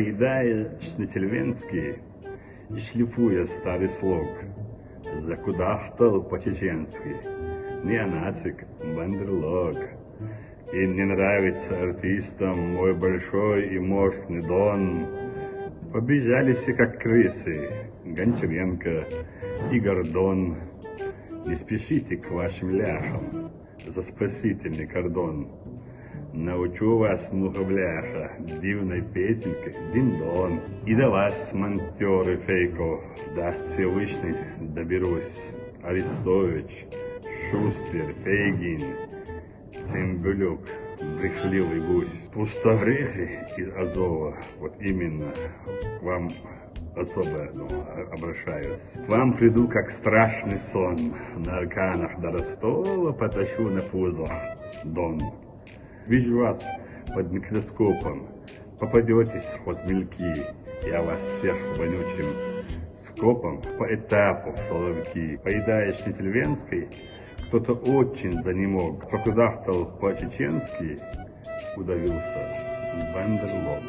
Поедая шнительвенский и шлифуя старый слог, закудахтал по-чеченски, неонацик, бандерлог. И не нравится артистам мой большой и мощный дон. Побежались как крысы Гончаренко и Гордон. Не спешите к вашим ляхам за спасительный кордон. Научу вас, мухобляха, дивной песенкой дин-дон. И до вас, монтеры фейков, даст Всевышний, доберусь. Арестович, Шустер, Фейгин, Цимбюлюк, брехливый гусь. Пустогрехи из Азова, вот именно вам особо ну, обращаюсь. К вам приду, как страшный сон, на арканах до Ростова потащу на пузо Дон. Вижу вас под микроскопом, попадетесь под мельки, я вас всех вонючим скопом по этапу в соловки. Поедаешь Нительвенской, кто-то очень занемог, прокудахтал по-чеченски, удавился в бандерлог.